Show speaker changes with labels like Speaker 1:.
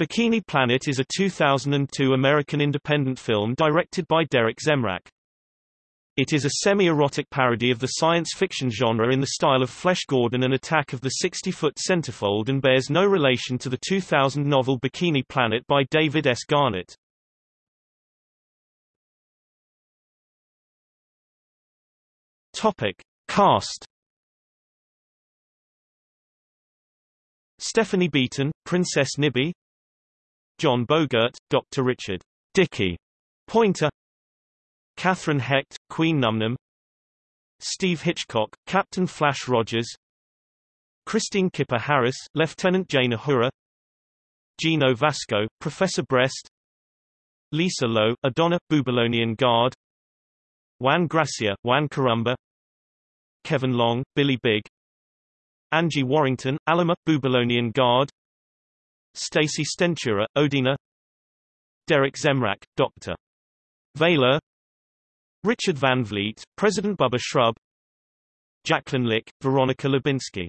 Speaker 1: Bikini Planet is a 2002 American independent film directed by Derek Zemrak. It is a semi-erotic parody of the science fiction genre in the style of Flesh Gordon and Attack of the 60-Foot Centerfold and bears no relation to the 2000 novel Bikini Planet by David S. Garnett. Topic. Cast Stephanie Beaton, Princess Nibby John Bogert, Dr. Richard Dickey Pointer Catherine Hecht, Queen Numnum Steve Hitchcock, Captain Flash Rogers Christine Kipper Harris, Lieutenant Jane Uhura Gino Vasco, Professor Brest Lisa Lowe, Adonna, Bubylonian Guard Juan Gracia, Juan Carumba Kevin Long, Billy Big Angie Warrington, Alima, Bubylonian Guard Stacy Stentura, Odina Derek Zemrak, Dr. Vaylor Richard Van Vliet, President Bubba Shrub. Jacqueline Lick, Veronica Lubinsky